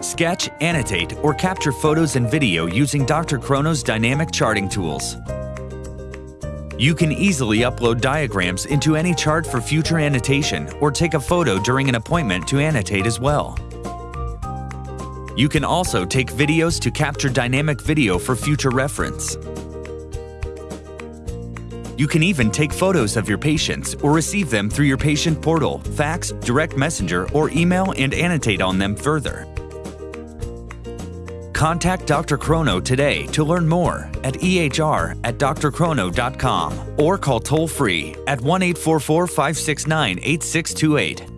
sketch, annotate, or capture photos and video using Dr. Chrono's dynamic charting tools. You can easily upload diagrams into any chart for future annotation or take a photo during an appointment to annotate as well. You can also take videos to capture dynamic video for future reference. You can even take photos of your patients or receive them through your patient portal, fax, direct messenger, or email and annotate on them further. Contact Dr. Chrono today to learn more at ehr at drchrono.com or call toll free at 1 844 569 8628.